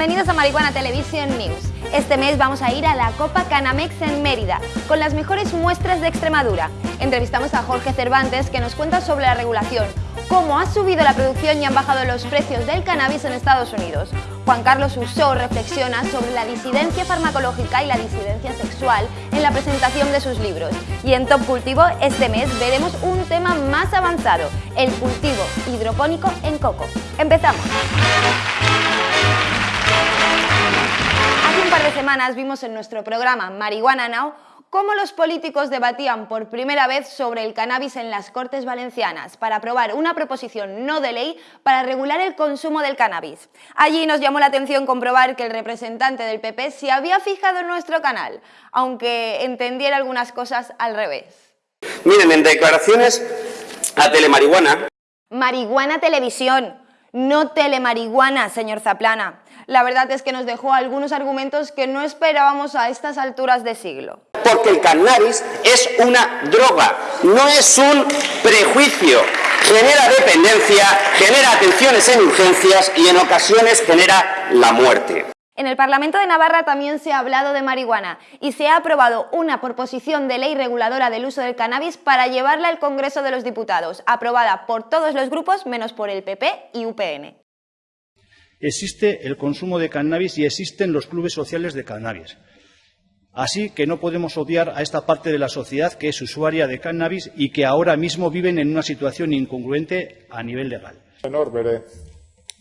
Bienvenidos a Marihuana Televisión News. Este mes vamos a ir a la Copa Canamex en Mérida, con las mejores muestras de Extremadura. Entrevistamos a Jorge Cervantes, que nos cuenta sobre la regulación, cómo ha subido la producción y han bajado los precios del cannabis en Estados Unidos. Juan Carlos Usó reflexiona sobre la disidencia farmacológica y la disidencia sexual en la presentación de sus libros. Y en Top Cultivo, este mes veremos un tema más avanzado, el cultivo hidropónico en coco. ¡Empezamos! Hace un par de semanas vimos en nuestro programa Marihuana Now cómo los políticos debatían por primera vez sobre el cannabis en las Cortes Valencianas para aprobar una proposición no de ley para regular el consumo del cannabis. Allí nos llamó la atención comprobar que el representante del PP se había fijado en nuestro canal, aunque entendiera algunas cosas al revés. Miren, en declaraciones a Telemarihuana... Marihuana Televisión, no telemarihuana, señor Zaplana. La verdad es que nos dejó algunos argumentos que no esperábamos a estas alturas de siglo. Porque el cannabis es una droga, no es un prejuicio. Genera dependencia, genera atenciones en urgencias y en ocasiones genera la muerte. En el Parlamento de Navarra también se ha hablado de marihuana y se ha aprobado una proposición de ley reguladora del uso del cannabis para llevarla al Congreso de los Diputados, aprobada por todos los grupos menos por el PP y UPN. Existe el consumo de cannabis y existen los clubes sociales de cannabis. Así que no podemos odiar a esta parte de la sociedad que es usuaria de cannabis y que ahora mismo viven en una situación incongruente a nivel legal. Honor, bere,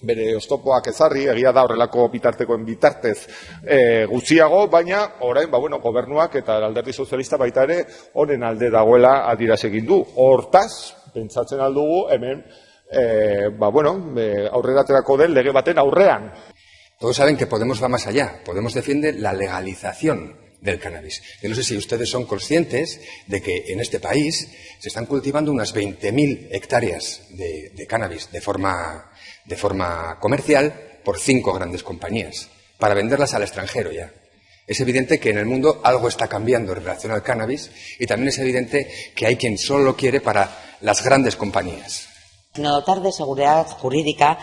bere oztopoak ezarri, egia da horrelako bitartekoen bitartez e, gutxiago, baina orain, ba, bueno, gobernuak eta alderdi sozialista baita ere honen alde dagoela adiraz egin du. Hortaz, pentsatzen aldugu hemen, e, ba, bueno, e, aurreraterako den lege baten aurrean. Todos saben que Podemos va más allá. Podemos defiende la legalización del cannabis. Yo no sé si ustedes son conscientes de que en este país se están cultivando unas 20.000 hectáreas de, cannabis de forma, de forma comercial por cinco grandes compañías, para venderlas al extranjero ya. Es evidente que en el mundo algo está cambiando en relación al cannabis y también es evidente que hay quien solo lo quiere para las grandes compañías dotar de seguridad jurídica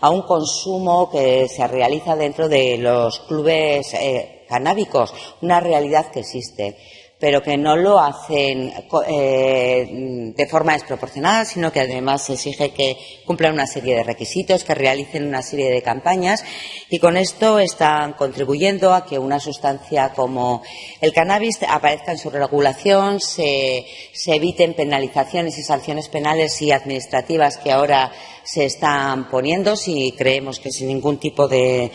a un consumo que se realiza dentro de los clubes eh, canábicos, una realidad que existe pero que no lo hacen eh, de forma desproporcionada, sino que además se exige que cumplan una serie de requisitos, que realicen una serie de campañas y con esto están contribuyendo a que una sustancia como el cannabis aparezca en su regulación, se, eviten penalizaciones y sanciones penales y administrativas que ahora se están poniendo, si creemos que sin ningún tipo de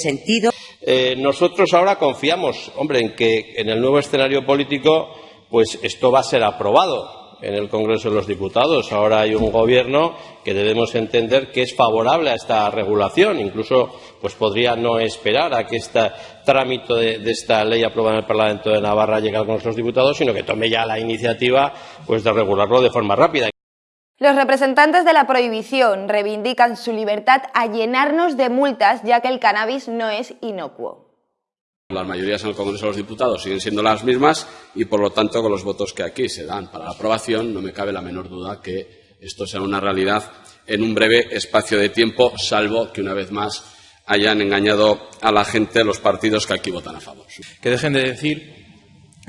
sentido. Eh, nosotros ahora confiamos, hombre, en que en el nuevo escenario político, pues esto va a ser aprobado en el Congreso de los Diputados. Ahora hay un gobierno que debemos entender que es favorable a esta regulación. Incluso, pues podría no esperar a que este trámite de, esta ley aprobada en el Parlamento de Navarra llegue al Congreso de los Diputados, sino que tome ya la iniciativa, pues de regularlo de forma rápida. Los representantes de la prohibición reivindican su libertad a llenarnos de multas ya que el cannabis no es inocuo. Las mayorías en el Congreso de los Diputados siguen siendo las mismas y, por lo tanto, con los votos que aquí se dan para la aprobación, no me cabe la menor duda que esto sea una realidad en un breve espacio de tiempo, salvo que, una vez más, hayan engañado a la gente los partidos que aquí votan a favor. Que dejen de decir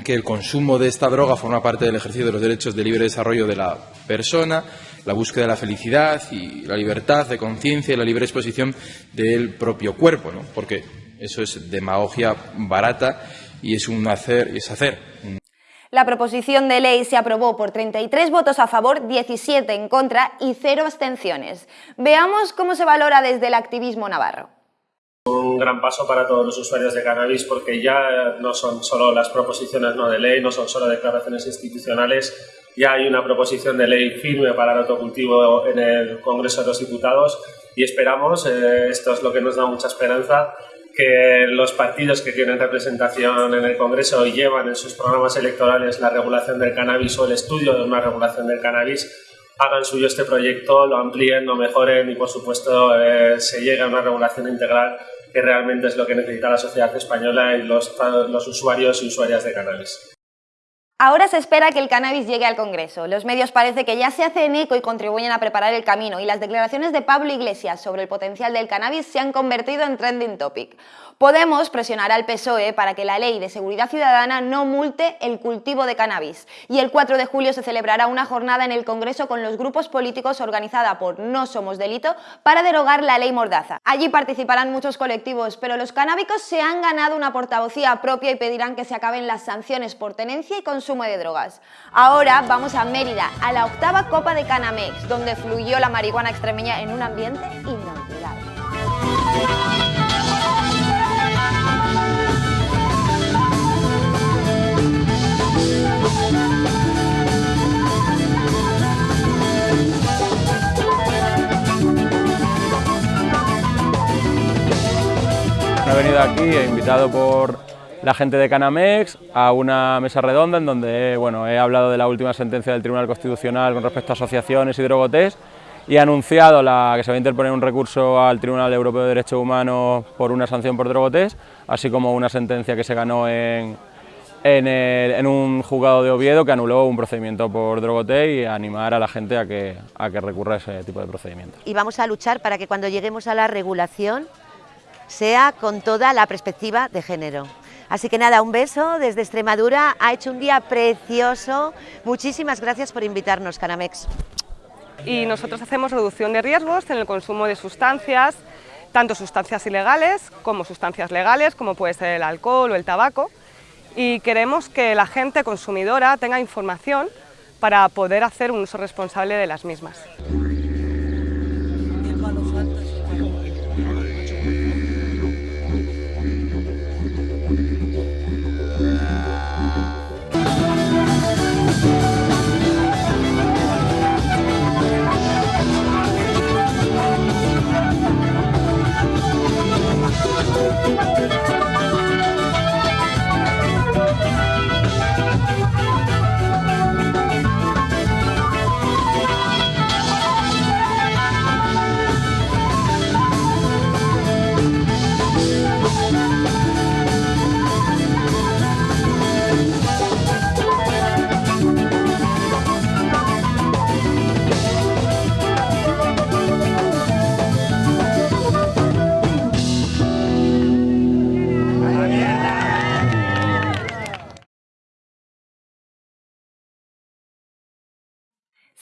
que el consumo de esta droga forma parte del ejercicio de los derechos de libre desarrollo de la persona, la búsqueda de la felicidad y la libertad de conciencia y la libre exposición del propio cuerpo, ¿no? porque eso es demagogia barata y es un hacer es hacer. La proposición de ley se aprobó por 33 votos a favor, 17 en contra y cero abstenciones. Veamos cómo se valora desde el activismo navarro un gran paso para todos los usuarios de cannabis porque ya no son solo las proposiciones no de ley, no son solo declaraciones institucionales, ya hay una proposición de ley firme para el autocultivo en el Congreso de los Diputados y esperamos, eh, esto es lo que nos da mucha esperanza, que los partidos que tienen representación en el Congreso y llevan en sus programas electorales la regulación del cannabis o el estudio de una regulación del cannabis hagan suyo este proyecto, lo amplíen, lo mejoren y, por supuesto, eh, se llegue a una regulación integral que realmente es lo que necesita la sociedad española y los, los usuarios y usuarias de cannabis. Ahora se espera que el cannabis llegue al Congreso. Los medios parece que ya se hacen eco y contribuyen a preparar el camino y las declaraciones de Pablo Iglesias sobre el potencial del cannabis se han convertido en trending topic. Podemos presionar al PSOE para que la ley de seguridad ciudadana no multe el cultivo de cannabis. Y el 4 de julio se celebrará una jornada en el Congreso con los grupos políticos organizada por No Somos Delito para derogar la ley Mordaza. Allí participarán muchos colectivos, pero los canábicos se han ganado una portavocía propia y pedirán que se acaben las sanciones por tenencia y consumo de drogas. Ahora vamos a Mérida, a la octava Copa de Canamex, donde fluyó la marihuana extremeña en un ambiente venido aquí, he invitado por la gente de Canamex a una mesa redonda en donde bueno, he hablado de la última sentencia del Tribunal Constitucional con respecto a asociaciones y drogotés y he anunciado la, que se va a interponer un recurso al Tribunal Europeo de Derechos Humanos por una sanción por drogotés, así como una sentencia que se ganó en, en, un juzgado de Oviedo que anuló un procedimiento por drogoté y animar a la gente a que, a que recurra a ese tipo de procedimientos. Y vamos a luchar para que cuando lleguemos a la regulación sea con toda la perspectiva de género. Así que nada, un beso desde Extremadura, ha hecho un día precioso, muchísimas gracias por invitarnos, Canamex. Y nosotros hacemos reducción de riesgos en el consumo de sustancias, tanto sustancias ilegales como sustancias legales, como puede ser el alcohol o el tabaco, y queremos que la gente consumidora tenga información para poder hacer un uso responsable de las mismas.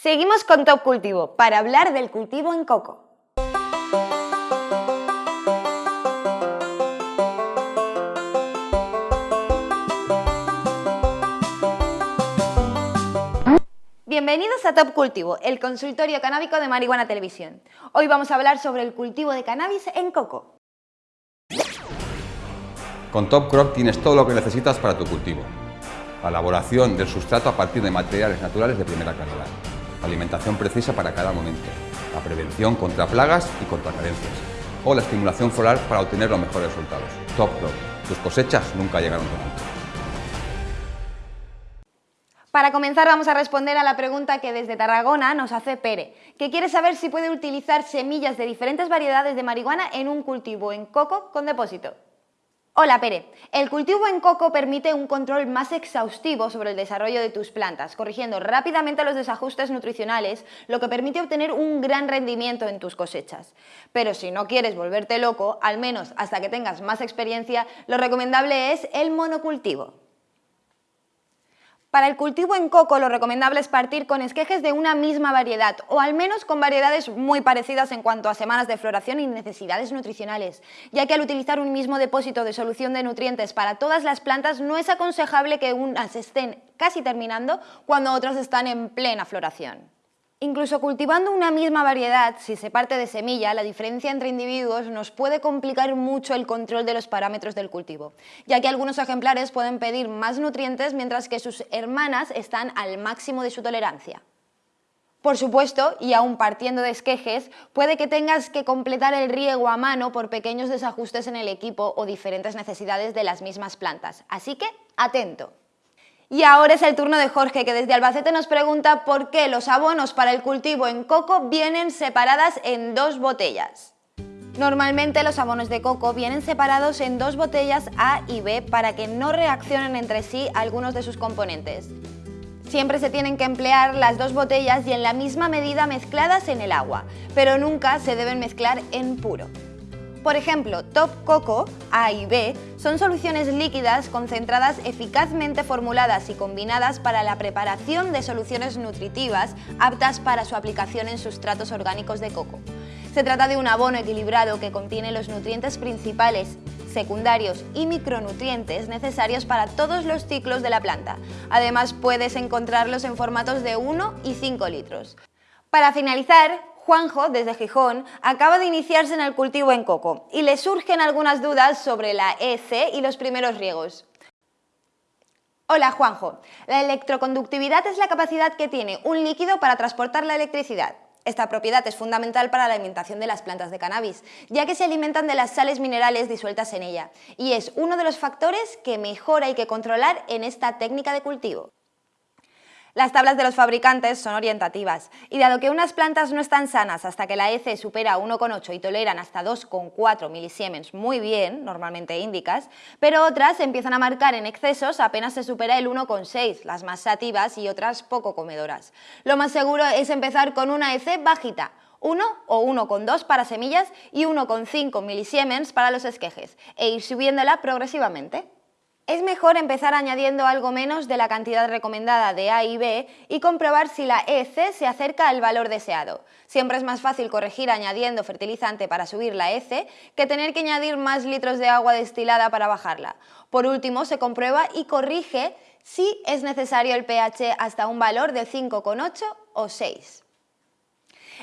Seguimos con Top Cultivo para hablar del cultivo en coco. Bienvenidos a Top Cultivo, el consultorio canábico de Marihuana Televisión. Hoy vamos a hablar sobre el cultivo de cannabis en coco. Con Top Crop tienes todo lo que necesitas para tu cultivo. La elaboración del sustrato a partir de materiales naturales de primera calidad alimentación precisa para cada momento, la prevención contra plagas y contra carencias, o la estimulación floral para obtener los mejores resultados. Top Crop. Tus cosechas nunca llegaron tan alto. Para comenzar vamos a responder a la pregunta que desde Tarragona nos hace Pere, que quiere saber si puede utilizar semillas de diferentes variedades de marihuana en un cultivo en coco con depósito. Hola Pere, el cultivo en coco permite un control más exhaustivo sobre el desarrollo de tus plantas, corrigiendo rápidamente los desajustes nutricionales, lo que permite obtener un gran rendimiento en tus cosechas. Pero si no quieres volverte loco, al menos hasta que tengas más experiencia, lo recomendable es el monocultivo. Para el cultivo en coco lo recomendable es partir con esquejes de una misma variedad o al menos con variedades muy parecidas en cuanto a semanas de floración y necesidades nutricionales, ya que al utilizar un mismo depósito de solución de nutrientes para todas las plantas no es aconsejable que unas estén casi terminando cuando otras están en plena floración. Incluso cultivando una misma variedad, si se parte de semilla, la diferencia entre individuos nos puede complicar mucho el control de los parámetros del cultivo, ya que algunos ejemplares pueden pedir más nutrientes mientras que sus hermanas están al máximo de su tolerancia. Por supuesto, y aún partiendo de esquejes, puede que tengas que completar el riego a mano por pequeños desajustes en el equipo o diferentes necesidades de las mismas plantas, así que atento. Y ahora es el turno de Jorge, que desde Albacete nos pregunta por qué los abonos para el cultivo en coco vienen separadas en dos botellas. Normalmente los abonos de coco vienen separados en dos botellas A y B para que no reaccionen entre sí algunos de sus componentes. Siempre se tienen que emplear las dos botellas y en la misma medida mezcladas en el agua, pero nunca se deben mezclar en puro. Por ejemplo, Top Coco A y B son soluciones líquidas concentradas eficazmente formuladas y combinadas para la preparación de soluciones nutritivas aptas para su aplicación en sustratos orgánicos de coco. Se trata de un abono equilibrado que contiene los nutrientes principales, secundarios y micronutrientes necesarios para todos los ciclos de la planta. Además puedes encontrarlos en formatos de 1 y 5 litros. Para finalizar, Juanjo, desde Gijón, acaba de iniciarse en el cultivo en coco y le surgen algunas dudas sobre la EC y los primeros riegos. Hola Juanjo, la electroconductividad es la capacidad que tiene un líquido para transportar la electricidad. Esta propiedad es fundamental para la alimentación de las plantas de cannabis, ya que se alimentan de las sales minerales disueltas en ella, y es uno de los factores que mejor hay que controlar en esta técnica de cultivo. Las tablas de los fabricantes son orientativas y dado que unas plantas no están sanas hasta que la EC supera 1,8 y toleran hasta 2,4 milisiemens muy bien, normalmente índicas, pero otras empiezan a marcar en excesos apenas se supera el 1,6, las más sativas y otras poco comedoras. Lo más seguro es empezar con una EC bajita, 1 o 1,2 para semillas y 1,5 milisiemens para los esquejes, e ir subiéndola progresivamente. Es mejor empezar añadiendo algo menos de la cantidad recomendada de A y B y comprobar si la EC se acerca al valor deseado. Siempre es más fácil corregir añadiendo fertilizante para subir la EC que tener que añadir más litros de agua destilada para bajarla. Por último, se comprueba y corrige si es necesario el pH hasta un valor de 5,8 o 6.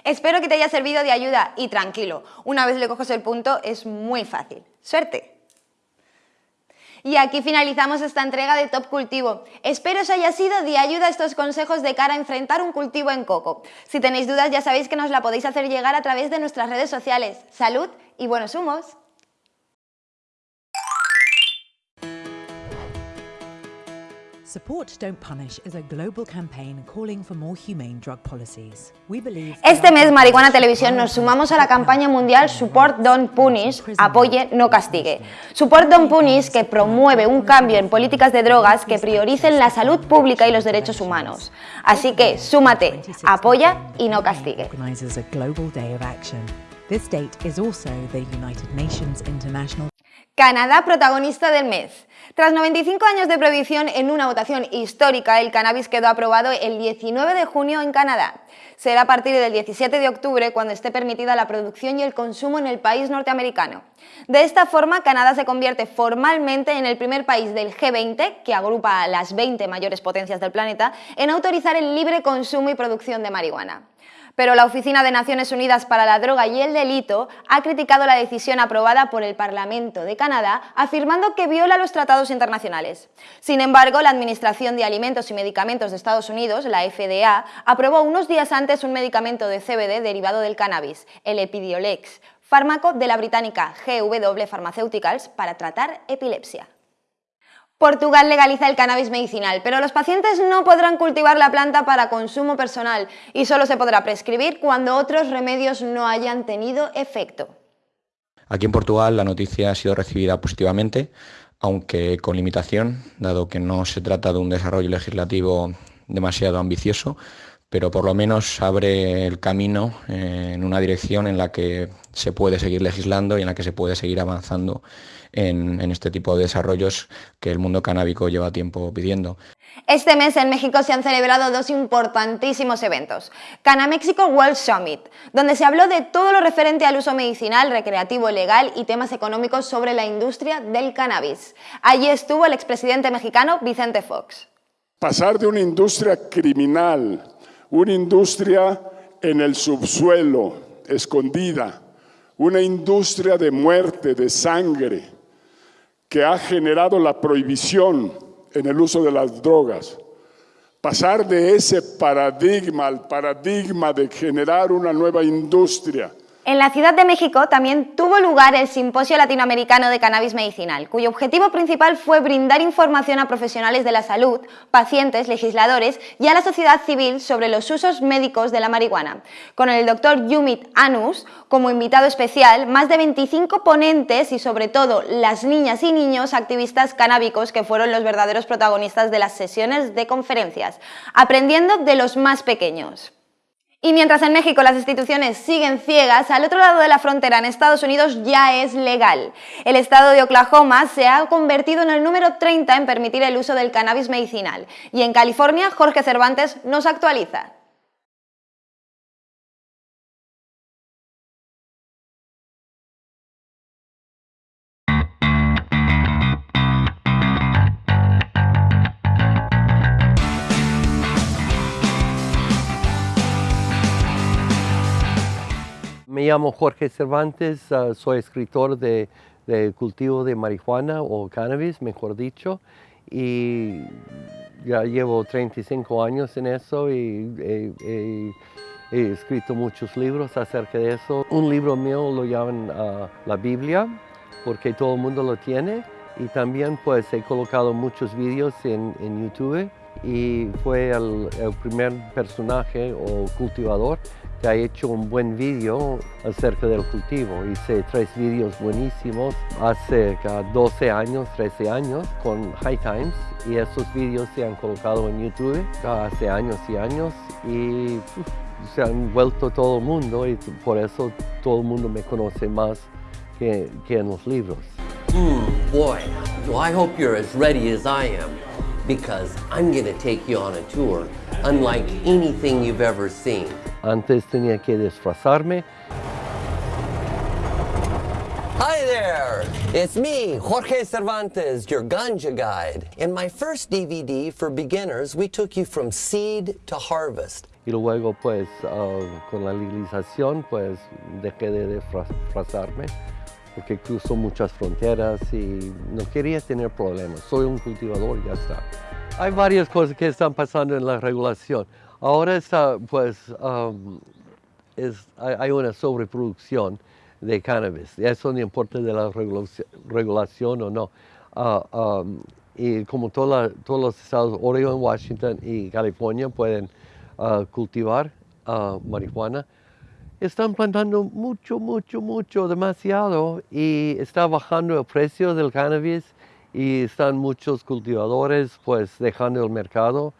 Espero que te haya servido de ayuda y tranquilo, una vez le coges el punto es muy fácil. ¡Suerte! Y aquí finalizamos esta entrega de Top Cultivo. Espero os haya sido de ayuda estos consejos de cara a enfrentar un cultivo en coco. Si tenéis dudas ya sabéis que nos la podéis hacer llegar a través de nuestras redes sociales. ¡Salud y buenos humos! Este mes, Marihuana Televisión, nos sumamos a la campaña mundial Support Don't Punish, apoye, no castigue. Support Don't Punish, que promueve un cambio en políticas de drogas que prioricen la salud pública y los derechos humanos. Así que, súmate, apoya y no castigue. Canadá protagonista del mes. Tras 95 años de prohibición en una votación histórica, el cannabis quedó aprobado el 19 de junio en Canadá. Será a partir del 17 de octubre cuando esté permitida la producción y el consumo en el país norteamericano. De esta forma, Canadá se convierte formalmente en el primer país del G20, que agrupa a las 20 mayores potencias del planeta, en autorizar el libre consumo y producción de marihuana pero la Oficina de Naciones Unidas para la Droga y el Delito ha criticado la decisión aprobada por el Parlamento de Canadá, afirmando que viola los tratados internacionales. Sin embargo, la Administración de Alimentos y Medicamentos de Estados Unidos, la FDA, aprobó unos días antes un medicamento de CBD derivado del cannabis, el Epidiolex, fármaco de la británica GW Pharmaceuticals para tratar epilepsia. Portugal legaliza el cannabis medicinal, pero los pacientes no podrán cultivar la planta para consumo personal y solo se podrá prescribir cuando otros remedios no hayan tenido efecto. Aquí en Portugal la noticia ha sido recibida positivamente, aunque con limitación, dado que no se trata de un desarrollo legislativo demasiado ambicioso, pero por lo menos abre el camino en una dirección en la que se puede seguir legislando y en la que se puede seguir avanzando en, este tipo de desarrollos que el mundo canábico lleva tiempo pidiendo. Este mes en México se han celebrado dos importantísimos eventos. Canaméxico World Summit, donde se habló de todo lo referente al uso medicinal, recreativo, legal y temas económicos sobre la industria del cannabis. Allí estuvo el expresidente mexicano Vicente Fox. Pasar de una industria criminal, una industria en el subsuelo, escondida, una industria de muerte, de sangre, que ha generado la prohibición en el uso de las drogas. Pasar de ese paradigma al paradigma de generar una nueva industria En la Ciudad de México también tuvo lugar el Simposio Latinoamericano de Cannabis Medicinal, cuyo objetivo principal fue brindar información a profesionales de la salud, pacientes, legisladores y a la sociedad civil sobre los usos médicos de la marihuana. Con el doctor Yumit Anus como invitado especial, más de 25 ponentes y sobre todo las niñas y niños activistas canábicos que fueron los verdaderos protagonistas de las sesiones de conferencias, aprendiendo de los más pequeños. Y mientras en México las instituciones siguen ciegas, al otro lado de la frontera en Estados Unidos ya es legal. El estado de Oklahoma se ha convertido en el número 30 en permitir el uso del cannabis medicinal. Y en California, Jorge Cervantes nos actualiza. Me llamo Jorge Cervantes, uh, soy escritor de, cultivo de marihuana o cannabis, mejor dicho, y ya llevo 35 años en eso y he, he, he escrito muchos libros acerca de eso. Un libro mío lo llaman uh, la Biblia, porque todo el mundo lo tiene, y también pues he colocado muchos vídeos en YouTube y fue el, el primer personaje o cultivador que ha hecho un buen vídeo acerca del cultivo. Hice tres vídeos buenísimos hace 12 años, 13 años con High Times y esos vídeos se han colocado en YouTube hace años y años y uf, se han vuelto todo el mundo y por eso todo el mundo me conoce más que, que en los libros. Mm, boy, well I hope you're as ready as I am because I'm going to take you on a tour unlike anything you've ever seen. Antes tenía que disfrazarme. Hi there! It's me, Jorge Cervantes, your ganja guide. In my first DVD for beginners, we took you from seed to harvest. Y luego, pues, uh, con la legalización, pues, dejé de disfrazarme porque cruzo muchas fronteras y no quería tener problemas. Soy un cultivador ya está. Hay varias cosas que están pasando en la regulación. Ahora está, pues, um, hay una sobreproducción de cannabis. Eso no importa de la regulación, o no. Uh, um, y como todos los estados, Oregon, Washington y California pueden uh, cultivar uh, marihuana, están plantando mucho, mucho, mucho, demasiado y está bajando el precio del cannabis y están muchos cultivadores pues dejando el mercado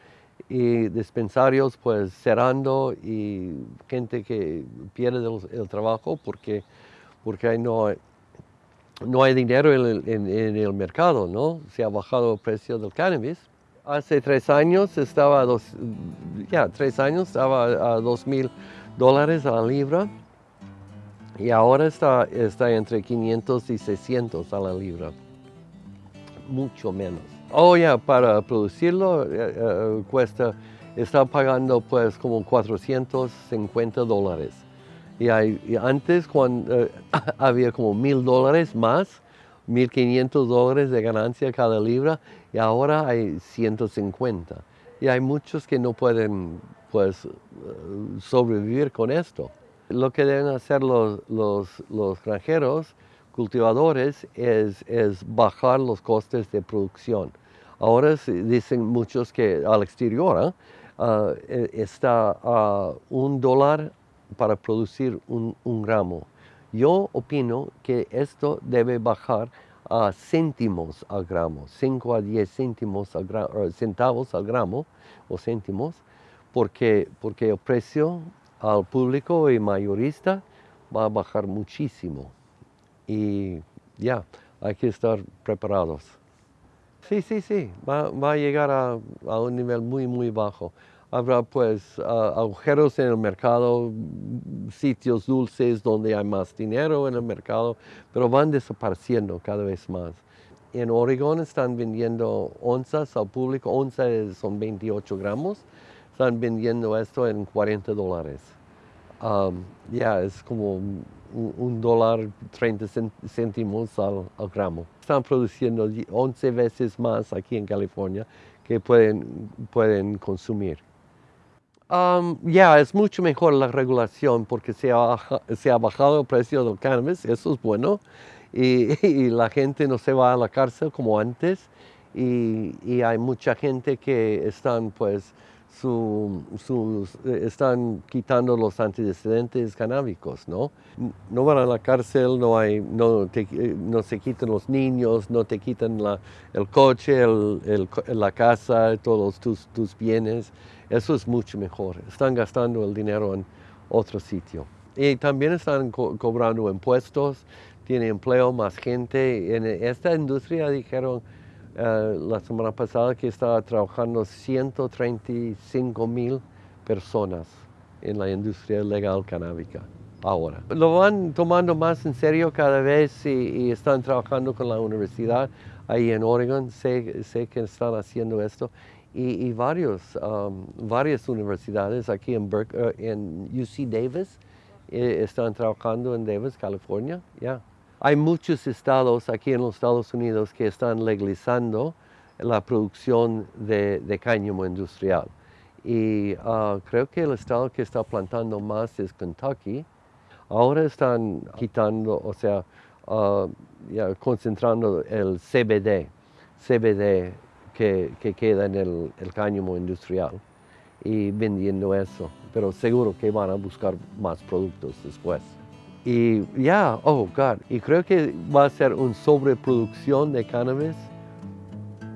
y dispensarios pues cerrando y gente que pierde el, el trabajo porque, porque no, no hay dinero en en, en el, mercado, ¿no? Se ha bajado el precio del cannabis. Hace tres años estaba a dos, ya, tres años estaba a dos mil dólares a la libra y ahora está, está entre 500 y 600 a la libra, mucho menos. Oh, ya, para producirlo eh, eh, cuesta, está pagando pues como 450 dólares. Y, hay, antes cuando eh, había como mil dólares más, 1.500 dólares de ganancia cada libra y ahora hay 150. Y hay muchos que no pueden pues sobrevivir con esto. Lo que deben hacer los, los, los granjeros, cultivadores, es, es bajar los costes de producción. Ahora dicen muchos que al exterior ¿eh? uh, está a un dólar para producir un, un, gramo. Yo opino que esto debe bajar a céntimos al gramo, 5 a 10 céntimos al gramo, centavos al gramo o céntimos, porque, porque el precio al público y mayorista va a bajar muchísimo. Y ya, hay que estar preparados. Sí, sí, sí, va, va a llegar a, a, un nivel muy, muy bajo. Habrá pues agujeros en el mercado, sitios dulces donde hay más dinero en el mercado, pero van desapareciendo cada vez más. En Oregón están vendiendo onzas al público, onza son 28 gramos, están vendiendo esto en 40 dólares. Um, ya, es como un, un, dólar 30 céntimos al, al, gramo. Están produciendo 11 veces más aquí en California que pueden, pueden consumir. Um, ya, es mucho mejor la regulación porque se ha, se ha, bajado el precio del cannabis, eso es bueno, y, y, la gente no se va a la cárcel como antes, y, y hay mucha gente que están pues su, sus, están quitando los antecedentes canábicos, ¿no? No van a la cárcel, no, hay, no, te, no se quitan los niños, no te quitan la, el coche, el, el, la casa, todos tus, tus bienes. Eso es mucho mejor. Están gastando el dinero en otro sitio. Y también están co cobrando impuestos, tiene empleo, más gente. En esta industria dijeron Uh, la semana pasada que estaba trabajando 135 mil personas en la industria legal canábica ahora. Lo van tomando más en serio cada vez y, y están trabajando con la universidad ahí en Oregon, sé, sé que están haciendo esto. Y, varios, um, varias universidades aquí en, Berk, uh, en UC Davis eh, están trabajando en Davis, California. Yeah. Hay muchos estados aquí en los Estados Unidos que están legalizando la producción de, de cáñamo industrial. Y uh, creo que el estado que está plantando más es Kentucky. Ahora están quitando, o sea, uh, concentrando el CBD, CBD que, que queda en el, el cáñamo industrial y vendiendo eso. Pero seguro que van a buscar más productos después. Y ya, yeah, oh God, y creo que va a ser una sobreproducción de cannabis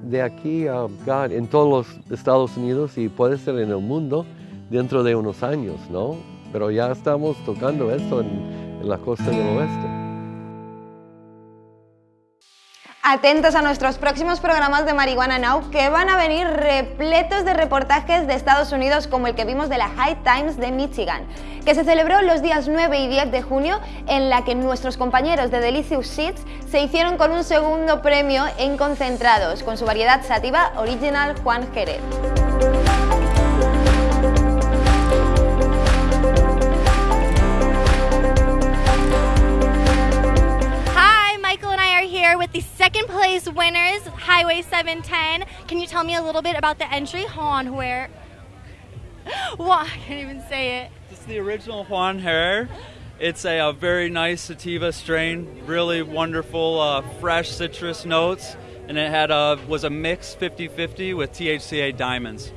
de aquí a, God, en todos los Estados Unidos y puede ser en el mundo dentro de unos años, ¿no? Pero ya estamos tocando esto en, en la costa del oeste. Atentos a nuestros próximos programas de Marihuana Now que van a venir repletos de reportajes de Estados Unidos como el que vimos de la High Times de Michigan, que se celebró los días 9 y 10 de junio en la que nuestros compañeros de Delicious Seeds se hicieron con un segundo premio en concentrados con su variedad sativa Original Juan Jerez. With the second place winners, Highway 710. Can you tell me a little bit about the entry? Juan where? Well, I can't even say it. This is the original Juan Hair. It's a, a, very nice sativa strain, really wonderful, uh, fresh citrus notes, and it had a was a mix 50-50 with THCA diamonds.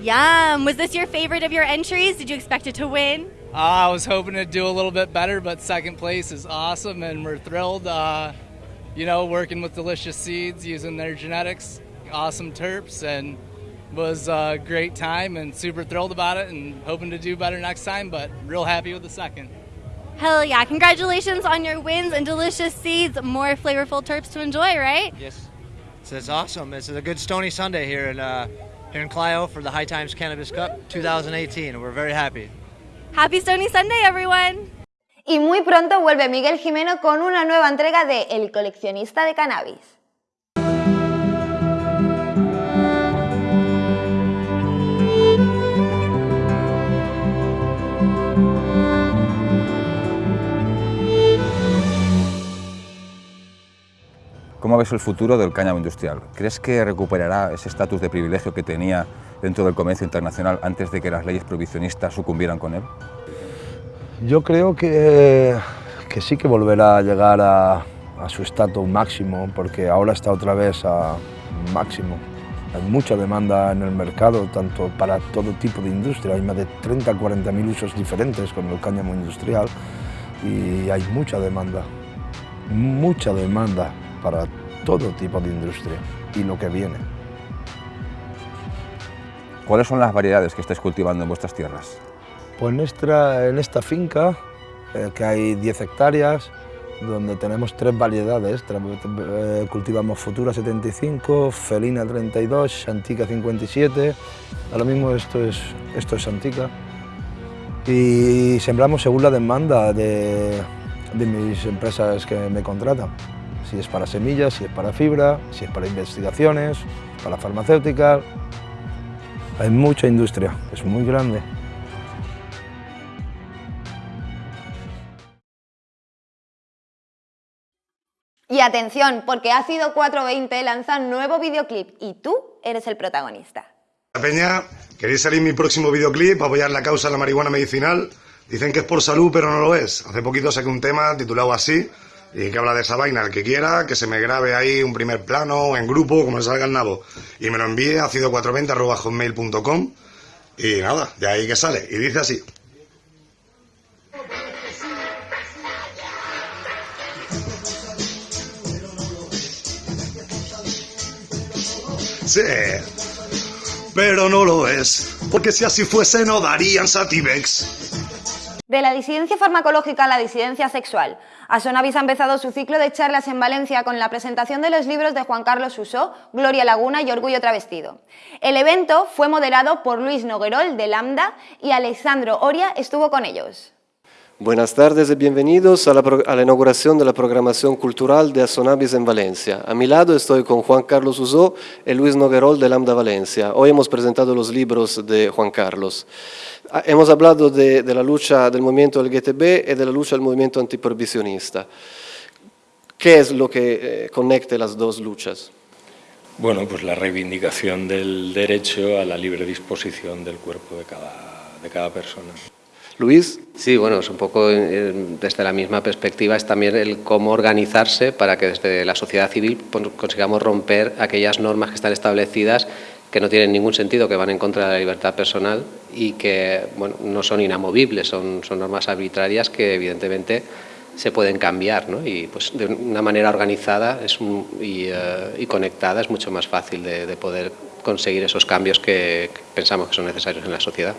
Yum! Was this your favorite of your entries? Did you expect it to win? Uh, I was hoping to do a little bit better, but second place is awesome, and we're thrilled. Uh, you know, working with Delicious Seeds, using their genetics, awesome terps, and was a great time and super thrilled about it and hoping to do better next time, but real happy with the second. Hell yeah, congratulations on your wins and Delicious Seeds, more flavorful terps to enjoy, right? Yes. So it's awesome. This is a good stony Sunday here in, uh, here in Clio for the High Times Cannabis Cup 2018. We're very happy. Happy Stony Sunday, everyone! Y muy pronto vuelve Miguel Jimeno con una nueva entrega de El coleccionista de cannabis. ¿Cómo ves el futuro del cáñamo industrial? ¿Crees que recuperará ese estatus de privilegio que tenía dentro del comercio internacional antes de que las leyes prohibicionistas sucumbieran con él? Yo creo que, que sí que volverá a llegar a, su estatus máximo, porque ahora está otra vez a máximo. Hay mucha demanda en el mercado, tanto para todo tipo de industria. Hay más de 30 40 mil usos diferentes con el cáñamo industrial y hay mucha demanda, mucha demanda para todo tipo de industria y lo que viene. ¿Cuáles son las variedades que estáis cultivando en vuestras tierras? Pues en esta finca, eh, que hay 10 hectáreas, donde tenemos tres variedades, eh, cultivamos Futura 75, Felina 32, Santica 57, ahora mismo esto es, esto es Santica, y sembramos según la demanda de, de mis empresas que me contratan, si es para semillas, si es para fibra, si es para investigaciones, para farmacéutica, hay mucha industria, es muy grande. Y atención, porque Ácido 420 lanza nuevo videoclip y tú eres el protagonista. Peña, ¿queréis salir mi próximo videoclip apoyar la causa de la marihuana medicinal? Dicen que es por salud, pero no lo es. Hace poquito saqué un tema titulado así y que habla de esa vaina. El que quiera, que se me grabe ahí un primer plano, en grupo, como le salga el nabo. Y me lo envíe a cido420.com y nada, de ahí que sale. Y dice así. Sí, pero no lo es, porque si así fuese no darían Sativex. De la disidencia farmacológica a la disidencia sexual. Asonavis ha empezado su ciclo de charlas en Valencia con la presentación de los libros de Juan Carlos Usó, Gloria Laguna y Orgullo Travestido. El evento fue moderado por Luis Noguerol de Lambda y Alexandro Oria estuvo con ellos. Buenas tardes y bienvenidos a la, a la, inauguración de la programación cultural de Asonabis en Valencia. A mi lado estoy con Juan Carlos Usó y Luis Noguerol de Lambda Valencia. Hoy hemos presentado los libros de Juan Carlos. Hemos hablado de, de la lucha del movimiento LGTB y de la lucha del movimiento antiprohibicionista. ¿Qué es lo que eh, conecta las dos luchas? Bueno, pues la reivindicación del derecho a la libre disposición del cuerpo de cada, de cada persona. Luis. Sí, bueno, es un poco eh, desde la misma perspectiva, es también el cómo organizarse para que desde la sociedad civil consigamos romper aquellas normas que están establecidas que no tienen ningún sentido, que van en contra de la libertad personal y que bueno, no son inamovibles, son, son normas arbitrarias que evidentemente se pueden cambiar ¿no? y pues de una manera organizada es un, y, conectada es mucho más fácil de, de poder conseguir esos cambios que pensamos que son necesarios en la sociedad.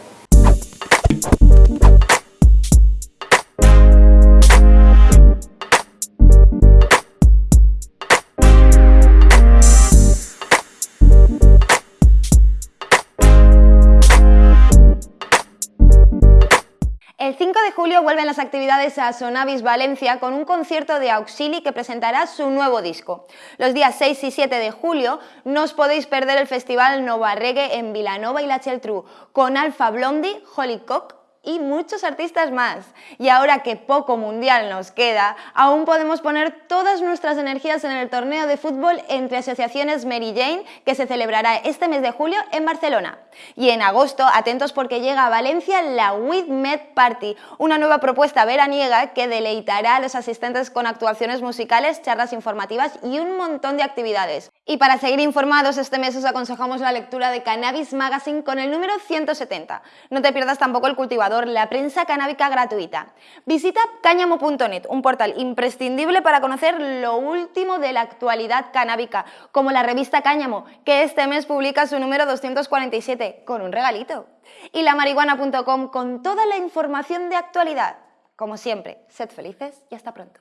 Julio vuelven las actividades a Sonavis Valencia con un concierto de Auxili que presentará su nuevo disco. Los días 6 y 7 de julio no os podéis perder el festival Nova Reggae en Vilanova y la Cheltrú con Alfa Blondie, Hollycock y muchos artistas más. Y ahora que poco mundial nos queda, aún podemos poner todas nuestras energías en el torneo de fútbol entre asociaciones Mary Jane que se celebrará este mes de julio en Barcelona. Y en agosto, atentos porque llega a Valencia la Med Party, una nueva propuesta veraniega que deleitará a los asistentes con actuaciones musicales, charlas informativas y un montón de actividades. Y para seguir informados, este mes os aconsejamos la lectura de Cannabis Magazine con el número 170. No te pierdas tampoco el cultivador la prensa canábica gratuita. Visita cáñamo.net, un portal imprescindible para conocer lo último de la actualidad canábica, como la revista Cáñamo, que este mes publica su número 247 con un regalito. Y la marihuana.com con toda la información de actualidad. Como siempre, sed felices y hasta pronto.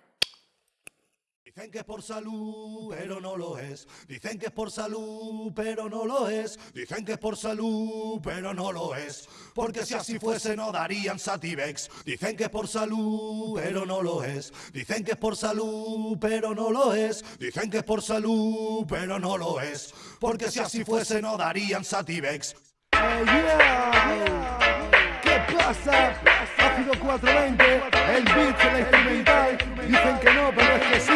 Dicen que es por salud, pero no lo es. Dicen que es por salud, pero no lo es. Dicen que es por salud, pero no lo es. Porque si así fuese no darían Sativex. Dicen que es por salud, pero no lo es. Dicen que es por salud, pero no lo es. Dicen que es por salud, pero no lo es. Porque si así fuese no darían Sativex. ¿Qué pasa? Ácido 420, el beat, la instrumental. Dicen que no, pero es que sí.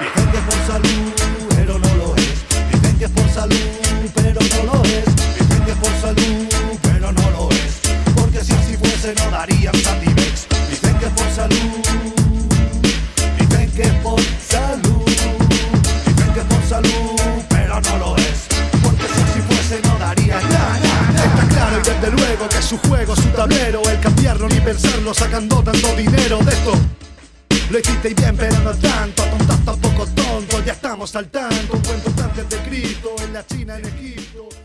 Dicen que es por salud, pero no lo es. Dicen que es por salud, pero no lo es. Dicen que es por salud, pero no lo es. Porque si así fuese no darían Sativex. Dicen que es por salud. Que su juego, su tablero, el cambiarlo ni pensarlo, sacando tanto dinero de esto. Lo hiciste bien, pero no tanto, tontas tampoco tonto, ya estamos al tanto. Un cuento de Cristo, en la China, en Egipto.